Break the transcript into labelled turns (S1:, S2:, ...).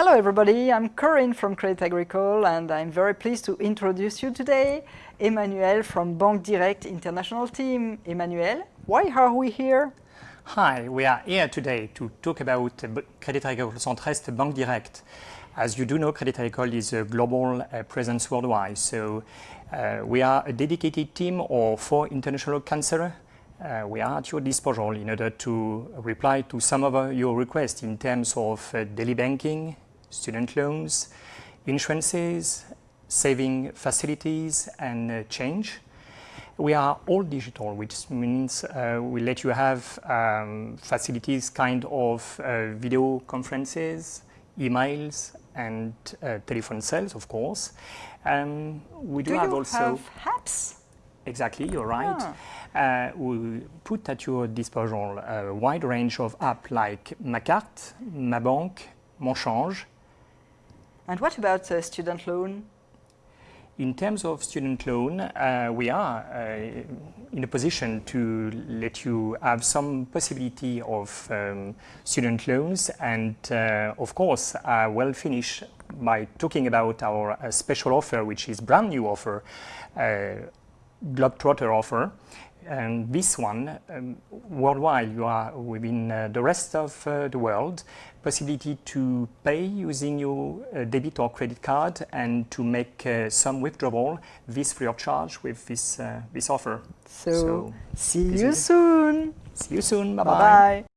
S1: Hello everybody, I'm Corinne from Crédit Agricole and I'm very pleased to introduce you today Emmanuel from Banque Direct International Team. Emmanuel, why are we here?
S2: Hi, we are here today to talk about Crédit Agricole Centre-Est Banque Direct. As you do know, Crédit Agricole is a global uh, presence worldwide, so uh, we are a dedicated team of four international counselors uh, we are at your disposal in order to reply to some of uh, your requests in terms of uh, daily banking, student loans, insurances, saving facilities and uh, change. We are all digital, which means uh, we let you have um, facilities kind of uh, video conferences, emails and uh, telephone sales, of course. Um,
S1: we do, do have also have apps?
S2: Exactly, you're right. Ah. Uh, we put at your disposal a wide range of apps like Ma Carte, Ma Banque, Mon Change,
S1: and what about uh, student loan?
S2: In terms of student loan, uh, we are uh, in a position to let you have some possibility of um, student loans and uh, of course I will finish by talking about our uh, special offer which is brand new offer, uh, Globetrotter offer and this one, um, worldwide, you are within uh, the rest of uh, the world, possibility to pay using your uh, debit or credit card and to make uh, some withdrawal, this free of charge with this, uh, this offer.
S1: So, so see you soon.
S2: See you soon. Bye-bye.